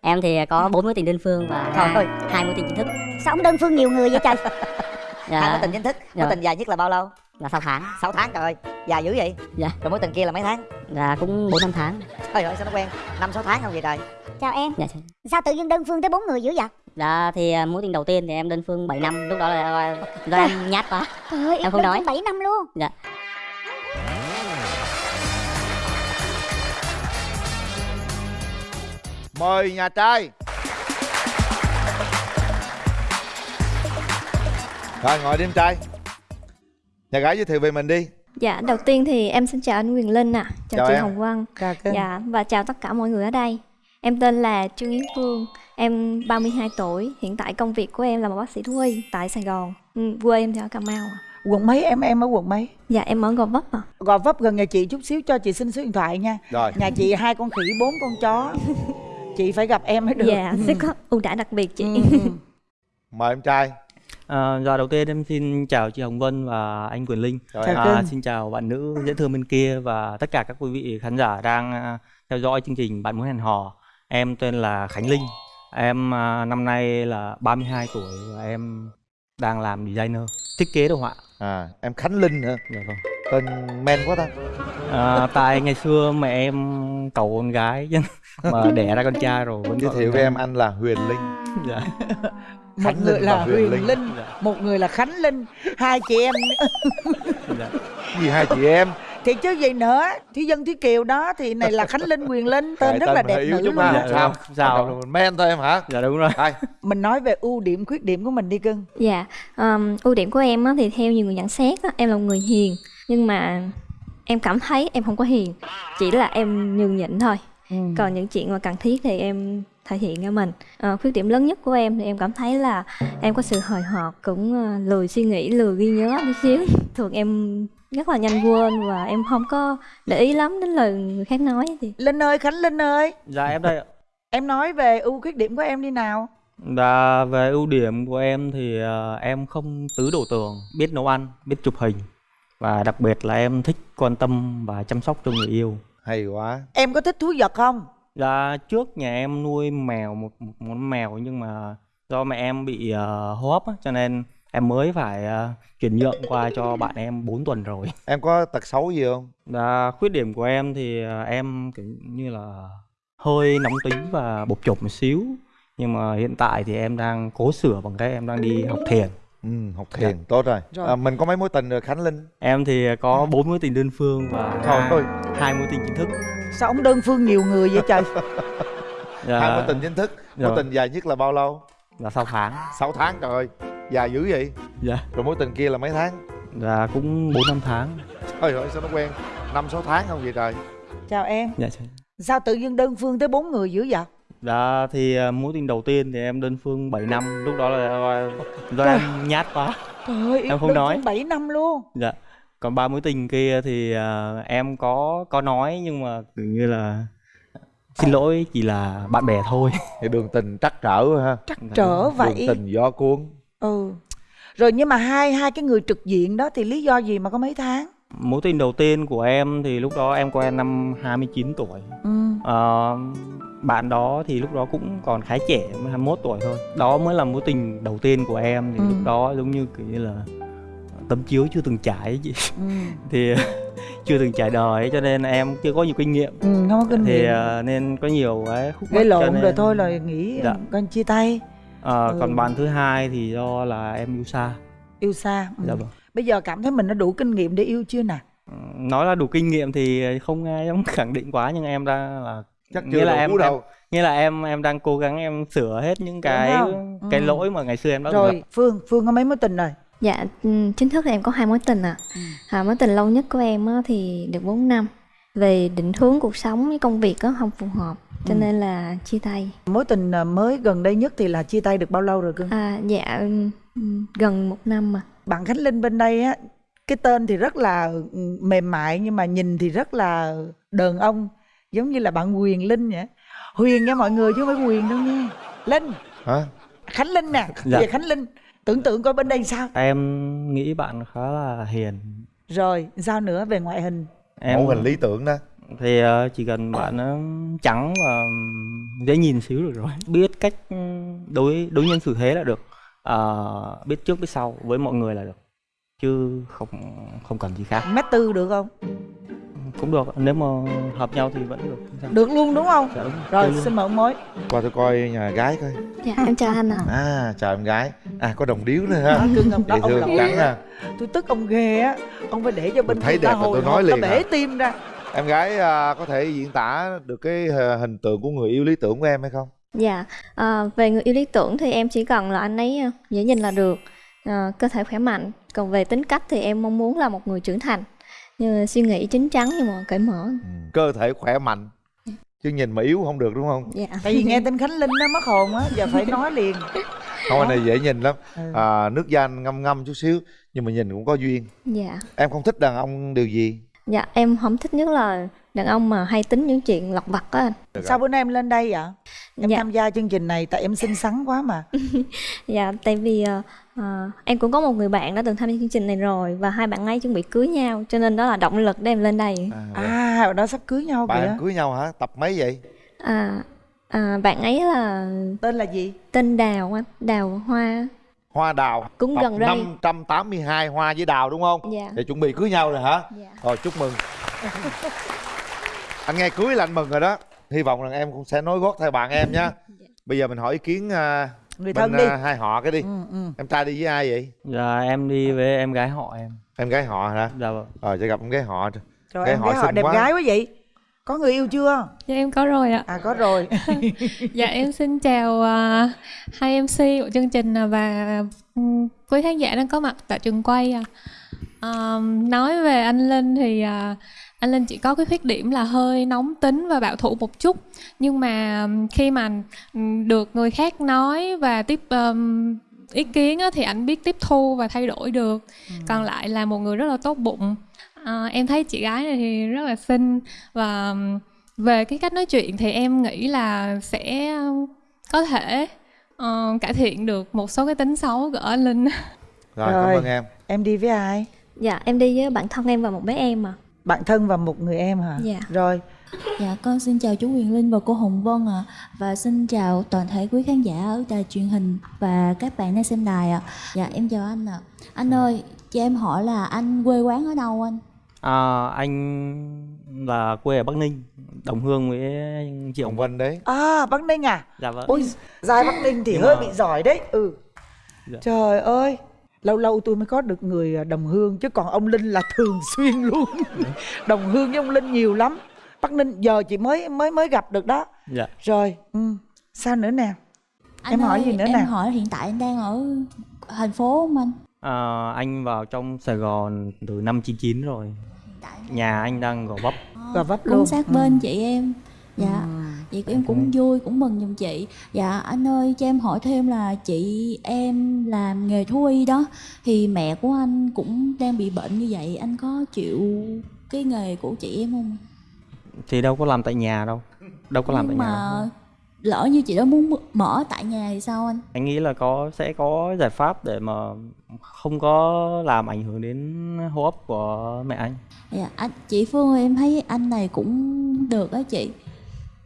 Em thì có bốn mối tình đơn phương và hai mối tình chính thức. sao ông đơn phương nhiều người vậy trời Dạ, hai mối tình chính thức mối Dạ. tình dài nhất là bao lâu là 6 tháng. 6 tháng trời ơi dài dữ vậy Dạ. rồi mối tình kia là mấy tháng Là cũng 4 5 tháng. trời ơi sao nó quen năm sáu tháng không vậy trời chào em Dạ. sao tự nhiên đơn phương tới bốn người dữ vậy Dạ thì à, mối tình đầu tiên thì em đơn phương 7 năm, lúc đó là do em nhát quá. trời ơi Em không nói. bảy năm luôn Dạ. Mời nhà trai Rồi ngồi đi em trai Nhà gái giới thiệu về mình đi Dạ, đầu tiên thì em xin chào anh Quyền Linh ạ, chào, Chào chị em. Hồng Vân, Ca cưng. dạ và chào tất cả mọi người ở đây. Em tên là Trương Yến Phương, em 32 tuổi, hiện tại công việc của em là một bác sĩ thú y tại Sài Gòn. Ừ, quê em thì ở Cà Mau ạ. quận mấy em em ở quận mấy Dạ, em ở Gò Vấp ạ. gò vấp gần nhà chị chút xíu cho chị xin số điện thoại nha Rồi nhà chị hai con khỉ bốn con chó chị phải gặp em mới được Dạ, Ừ. sẽ có ưu đãi đặc biệt chị. Ừ, ừ. mời em trai À, dạ đầu tiên em xin chào chị Hồng Vân và anh Quyền Linh. Chào. À, xin chào bạn nữ dễ thương bên kia và tất cả các quý vị khán giả đang à, theo dõi chương trình Bạn muốn hẹn hò. Em tên là Khánh Linh. Em à, năm nay là 32 tuổi và em đang làm designer, thiết kế đồ họa. À em Khánh Linh hả Dạ vâng. Tên men quá ta À, tại ngày xưa mẹ em cầu con gái chứ mà đẻ ra con trai rồi vẫn Giới thiệu với em anh là Huyền Linh Dạ. một Khánh người Linh là Huyền huyền Linh. linh, Dạ. một người là khánh linh hai chị em Dạ. Gì hai chị em thì chứ gì nữa thí dân thúy kiều đó thì này là khánh linh quyền linh tên Kệ rất là mình đẹp nữ luôn ha. Dạ, Sao không sao. Là men thôi em hả Dạ đúng rồi. Đây mình nói về ưu điểm khuyết điểm của mình đi cưng Dạ, um, ưu điểm của em á, thì theo nhiều người nhận xét á, em là một người hiền nhưng mà em cảm thấy em không có hiền, chỉ là em nhường nhịn thôi. Ừ. còn những chuyện mà cần thiết thì em thể hiện cho mình Ờ, khuyết điểm lớn nhất của em thì em cảm thấy là em có sự hời hợt cũng ờ, lười suy nghĩ lười ghi nhớ tí xíu thường em rất là nhanh quên và em không có để ý lắm đến lời người khác nói thì linh ơi khánh linh ơi Dạ em đây ạ. em nói về ưu khuyết điểm của em đi nào Và về ưu điểm của em thì ờ, em không tứ đổ tường, biết nấu ăn, biết chụp hình và đặc biệt là em thích quan tâm và chăm sóc cho người yêu. Hay quá em có thích thú vật không Dạ trước nhà em nuôi mèo một, một món mèo nhưng mà do mẹ em bị ờ, hô hấp á, cho nên em mới phải ờ, chuyển nhượng qua cho bạn em 4 tuần rồi. Em có tật xấu gì không Và khuyết điểm của em thì ờ, em kiểu như là hơi nóng tính và bộc chộp một xíu. Nhưng mà hiện tại thì em đang cố sửa bằng cái em đang đi học thiền. Ừ học thiền tốt rồi, Rồi. À, Mình có mấy mối tình rồi Khánh Linh Em thì có bốn mối tình đơn phương và Trời hai, mối tình chính thức. sao ông đơn phương nhiều người vậy trời Dạ, Hai mối tình chính thức Mối Rồi. tình dài nhất là bao lâu là sau tháng. 6 tháng trời ơi Dài dữ vậy Dạ. Rồi mối tình kia là mấy tháng Dạ cũng bốn năm tháng. Trời ơi sao nó quen năm sáu tháng không vậy trời chào em Dạ. chị. sao tự nhiên đơn phương tới bốn người dữ vậy Dạ thì à, mối tình đầu tiên thì em đơn phương 7 năm, lúc đó là do, do em nhát quá. trời ơi Em không nói. phương bảy năm luôn Dạ. Còn ba mối tình kia thì à, em có có nói nhưng mà kiểu như là xin lỗi chỉ là bạn bè thôi. Thì đường tình trắc trở ha trắc trở Đường vậy tình gió cuốn ừ rồi nhưng mà hai hai cái người trực diện đó thì lý do gì mà có mấy tháng Mối tình đầu tiên của em thì lúc đó em quen năm 29 tuổi. ừ Ờ, bạn đó thì lúc đó cũng còn khá trẻ, mới 21 tuổi thôi. Đó mới là mối tình đầu tiên của em thì Ừ. lúc đó giống như kiểu như là tấm chiếu chưa từng trải chị. ừ thì chưa từng trải đời cho nên em chưa có nhiều kinh nghiệm. ừ không có kinh Thì nghiệm ờ, nên có nhiều cái khúc gây lộn nên- rồi thôi là nghĩ Dạ. con chia tay Ờ, Ừ. Còn bạn thứ hai thì do là em yêu xa. yêu xa ừ. Dạ vâng. Bây giờ cảm thấy mình đã đủ kinh nghiệm để yêu chưa nè Ừ, Nói là đủ kinh nghiệm thì không ai dám khẳng định quá nhưng em đang là Chắc Nghĩa chưa là đủ em- đâu nghĩa là em em đang cố gắng em sửa hết những cái không? cái Ừ. lỗi mà ngày xưa em đã gặp. rồi phương phương có mấy mối tình rồi dạ ừ, chính thức thì em có hai mối tình ạ Ừ. à, mối tình lâu nhất của em á, thì được 4 năm về định hướng cuộc sống với công việc á không phù hợp cho Ừ. nên là chia tay mối tình à, mới gần đây nhất thì là chia tay được bao lâu rồi cưng à, dạ ừ, ừ, gần một năm mà bạn khánh linh bên đây á cái tên thì rất là ừ, mềm mại nhưng mà nhìn thì rất là đàn ông giống như là bạn quyền linh vậy. Huyền nha mọi người chứ không phải quyền đâu nha. Linh. Hả? Khánh linh nè. Dạ. về khánh linh tưởng tượng coi bên đây sao? Em nghĩ bạn khá là hiền. rồi sao nữa về ngoại hình? Em Mẫu hình lý tưởng đó. Thì ờ, chỉ cần bạn nó trắng và dễ nhìn xíu được rồi. Biết cách đối đối nhân xử thế là được Ờ, biết trước biết sau với mọi người là được. Chứ không không cần gì khác. Mét tư được không? Cũng được nếu mà hợp nhau thì vẫn được. Được luôn đúng không? Dạ, đúng. Rồi Chơi xin mời ông mối qua tôi coi nhà gái coi. Dạ em chào anh ạ. À chào em gái. À có đồng điếu nữa ha. Đó, cưng ông đó dễ ông thương á. ha. tôi tức ông ghê á. Ông phải để cho bên thấy đẹp là tôi hồi nói liền bể à. tim ra. Em gái à, có thể diễn tả được cái à, hình tượng của người yêu lý tưởng của em hay không Dạ, à, về người yêu lý tưởng thì em chỉ cần là anh ấy à, dễ nhìn là được, à, cơ thể khỏe mạnh. Còn về tính cách thì em mong muốn là một người trưởng thành, như suy nghĩ chín chắn nhưng mà cởi mở. cơ thể khỏe mạnh chứ nhìn mà yếu không được đúng không Dạ. tại vì nghe tên khánh linh nó mất hồn á giờ phải nói liền không anh này dễ nhìn lắm Ừ. à, nước da anh ngâm ngâm chút xíu nhưng mà nhìn cũng có duyên Dạ. em không thích đàn ông điều gì Dạ, em không thích nhất là đàn ông mà hay tính những chuyện lặt vặt á anh. Sao bữa nay em lên đây vậy em Dạ. tham gia chương trình này tại em xinh xắn quá mà Dạ, tại vì à, à, em cũng có một người bạn đã từng tham gia chương trình này rồi và hai bạn ấy chuẩn bị cưới nhau, cho nên đó là động lực để em lên đây. à, à hồi đó sắp cưới nhau bạn kìa cưới nhau hả tập mấy vậy À, à, bạn ấy là tên là gì tên Đào anh, Đào Hoa. hoa đào Cũng tập gần đây. 582 hoa với đào đúng không Dạ. để chuẩn bị cưới nhau rồi hả Dạ. rồi chúc mừng anh nghe cưới là anh mừng rồi đó. Hy vọng rằng em cũng sẽ nối gót theo bạn em nhá. Bây giờ mình hỏi ý kiến à, người bên thân đi. à, hai họ cái đi. Ừ, ừ. em trai đi với ai vậy? Dạ em đi với em gái họ em. Em gái họ hả? Dạ vâng. Rồi cho gặp em gái họ. Trời Cái em họ thấy họ đẹp quá. gái quá vậy? Có người yêu chưa? Dạ em có rồi ạ. à có rồi. Dạ em xin chào à, hai MC của chương trình và ừm, quý khán giả đang có mặt tại trường quay. à. À, nói về anh Linh thì à, anh Linh chỉ có cái khuyết điểm là hơi nóng tính và bảo thủ một chút. Nhưng mà khi mà được người khác nói và tiếp ừm, ý kiến á, thì anh biết tiếp thu và thay đổi được. Còn lại là một người rất là tốt bụng. À, em thấy chị gái này thì rất là xinh và về cái cách nói chuyện thì em nghĩ là sẽ có thể ờ, cải thiện được một số cái tính xấu của anh Linh. rồi, Rồi. cảm ơn em em đi với ai Dạ, em đi với bạn thân em và một bé em mà. bạn thân và một người em hả? Dạ. rồi. Dạ con xin chào chú Huyền Linh và cô Hồng Vân ạ. Và xin chào toàn thể quý khán giả ở đài truyền hình và các bạn đang xem đài ạ. Dạ em chào anh ạ. Anh ơi cho em hỏi là anh quê quán ở đâu anh? à, anh là quê ở bắc ninh đồng hương với chị Hồng Vân đấy. À bắc ninh à? Dạ vâng. Ôi giai bắc ninh thì Nhưng hơi mà- bị giỏi đấy. Ừ. Dạ. trời ơi lâu lâu tôi mới có được người à, đồng hương chứ còn ông linh là thường xuyên luôn đồng hương với ông linh nhiều lắm bắc ninh giờ chị mới mới mới gặp được đó dạ rồi ừ. sao nữa nè Anh Em hỏi ơi, gì nữa em nè? hỏi hiện tại anh đang ở thành phố không anh? à, anh vào trong sài gòn từ năm 99 rồi Hiện tại nhà anh đang gò vấp Gò vấp cũng luôn. sát Ừ. bên chị em Dạ Ừ. Vậy em cũng vui, cũng mừng giùm chị Dạ anh ơi cho em hỏi thêm là chị em làm nghề thú y đó Thì mẹ của anh cũng đang bị bệnh như vậy Anh có chịu cái nghề của chị em không? thì đâu có làm tại nhà đâu đâu có làm tại Nhưng nhà đâu. mà lỡ như chị đó muốn mở tại nhà thì sao anh? anh nghĩ là có sẽ có giải pháp để mà không có làm ảnh hưởng đến hô hấp của mẹ anh Dạ, anh chị Phương ơi, em thấy anh này cũng được á chị.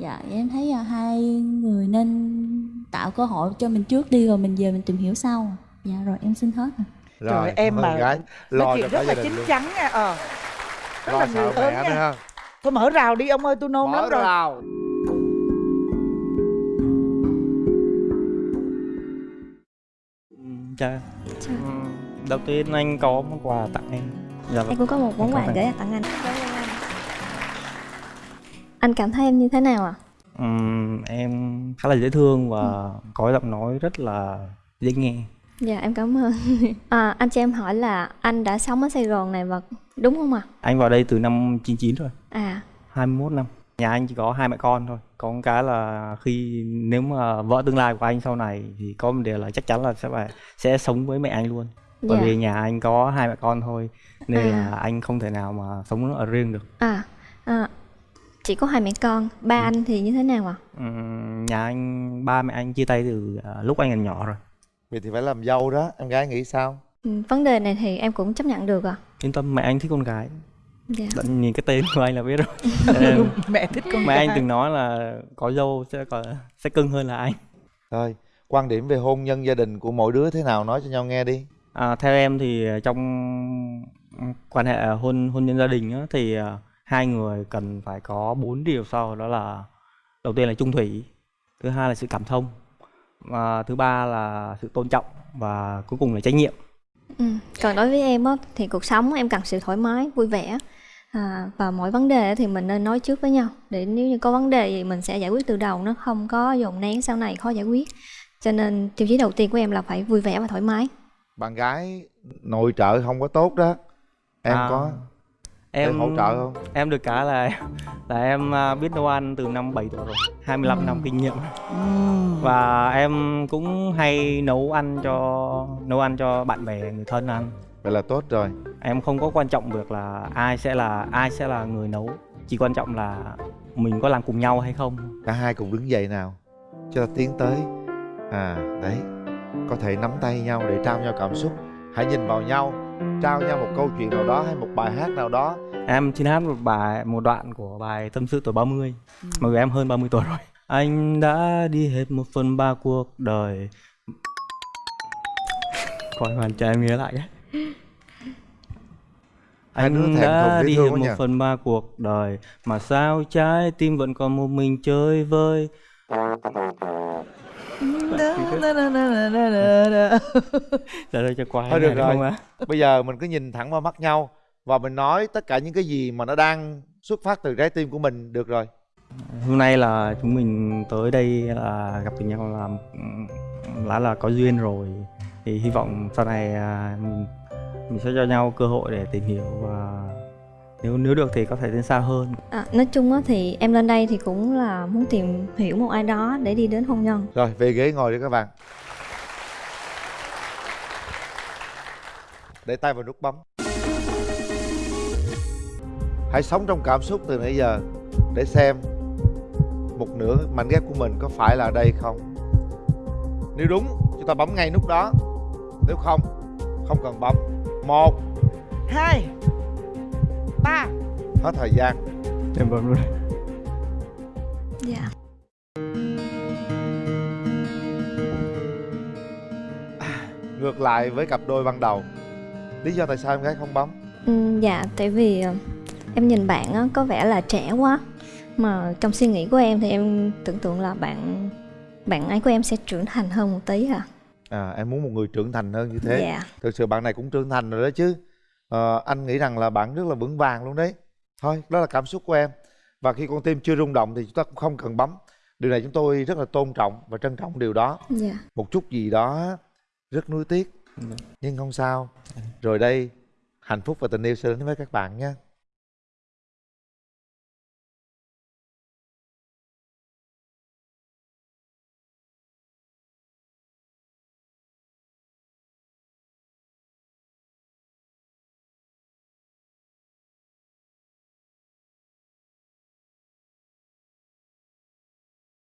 Dạ, em thấy là hai người nên tạo cơ hội cho mình trước đi rồi mình về mình tìm hiểu sau. Dạ rồi em xin hết rồi. Trời, em mà gái. lo chuyện rất là chín luôn. chắn nha ờ. Rất lo là sợ người mẹ lớn nữa nha ha thôi mở rào đi ông ơi tôi nôn mở lắm rồi. rào. Ừ, Chà. Ừ, đầu tiên anh có món quà tặng em. Dạ Em vâng. cũng có một món quà gửi tặng anh. Anh cảm thấy em như thế nào ạ? Ừm, em khá là dễ thương và có giọng nói rất là dễ nghe Dạ em cảm ơn. À, anh cho em hỏi là anh đã sống ở Sài Gòn này và đúng không ạ? anh vào đây từ năm 99 rồi À, 21 năm nhà anh chỉ có hai mẹ con thôi có một cái là khi nếu mà vợ tương lai của anh sau này thì có một điều là chắc chắn là sẽ phải sẽ sống với mẹ anh luôn bởi dạ. vì nhà anh có hai mẹ con thôi nên À. là anh không thể nào mà sống ở riêng được À, à, chỉ có hai mẹ con. Ba anh thì như thế nào ạ? Ừm, nhà anh ba mẹ anh chia tay từ à, lúc anh còn nhỏ rồi vậy thì phải làm dâu đó em gái nghĩ sao Ừ, vấn đề này thì em cũng chấp nhận được ạ. yên tâm mẹ anh thích con gái dạ Bạn nhìn cái tên của anh là biết rồi Em- mẹ thích con mà trai anh từng nói là có dâu sẽ có sẽ cưng hơn là anh Thôi, quan điểm về hôn nhân gia đình của mỗi đứa thế nào nói cho nhau nghe đi. à, theo em thì trong quan hệ hôn hôn nhân gia đình á, thì à, hai người cần phải có bốn điều sau đó là đầu tiên là trung thủy thứ hai là sự cảm thông và thứ ba là sự tôn trọng và cuối cùng là trách nhiệm ừ. còn đối với em á thì cuộc sống em cần sự thoải mái vui vẻ à, và mọi vấn đề thì mình nên nói trước với nhau để nếu như có vấn đề gì mình sẽ giải quyết từ đầu nó không có dồn nén sau này khó giải quyết cho nên tiêu chí đầu tiên của em là phải vui vẻ và thoải mái Bạn gái nội trợ không có tốt đó. Em À, có em hỗ trợ không? em được cái là là em à, biết nấu ăn từ năm 7 tuổi rồi 25 năm kinh nghiệm Ừm. và em cũng hay nấu ăn cho nấu ăn cho bạn bè người thân ăn Vậy là tốt rồi. em không có quan trọng việc là ai sẽ là ai sẽ là người nấu chỉ quan trọng là mình có làm cùng nhau hay không Cả hai cùng đứng dậy nào. Cho ta tiến tới. À, đấy. Có thể nắm tay nhau để trao nhau cảm xúc. Hãy nhìn vào nhau, trao nhau một câu chuyện nào đó hay một bài hát nào đó. em xin hát một bài một đoạn của bài tâm sự tuổi 30 mặc dù em hơn 30 tuổi rồi. Anh đã đi hết một phần ba cuộc đời. Coi hoàn cho em nhớ lại đứa anh thèm đã đi hết một nhỉ? phần ba cuộc đời. Mà sao trái tim vẫn còn một mình chơi vơi Dạ đây cho qua Thôi được rồi. không? Bây giờ mình cứ nhìn thẳng vào mắt nhau và mình nói tất cả những cái gì mà nó đang xuất phát từ trái tim của mình được rồi. Hôm nay là chúng mình tới đây là gặp được nhau là là là có duyên rồi thì hy vọng sau này à, mình, mình sẽ cho nhau cơ hội để tìm hiểu và nếu nếu được thì có thể đến xa hơn à, nói chung á thì em lên đây thì cũng là muốn tìm hiểu một ai đó để đi đến hôn nhân Rồi, về ghế ngồi đi các bạn. Để tay vào nút bấm. Hãy sống trong cảm xúc từ nãy giờ để xem một nửa mảnh ghép của mình có phải là đây không. Nếu đúng, chúng ta bấm ngay nút đó. Nếu không, không cần bấm. Một, hai ba hết thời gian. em bấm luôn dạ Ngược lại với cặp đôi ban đầu. Lý do tại sao em gái không bấm? Ừ, dạ tại vì ờ, em nhìn bạn á, có vẻ là trẻ quá mà trong suy nghĩ của em thì em tưởng tượng là bạn bạn ấy của em sẽ trưởng thành hơn một tí à À, em muốn một người trưởng thành hơn như thế. dạ thực sự bạn này cũng trưởng thành rồi đó chứ ờ, anh nghĩ rằng là bạn rất là vững vàng luôn đấy. Thôi đó là cảm xúc của em. Và khi con tim chưa rung động thì chúng ta cũng không cần bấm. Điều này chúng tôi rất là tôn trọng và trân trọng điều đó. Dạ. Một chút gì đó rất nuối tiếc nhưng không sao. Rồi đây hạnh phúc và tình yêu sẽ đến với các bạn nha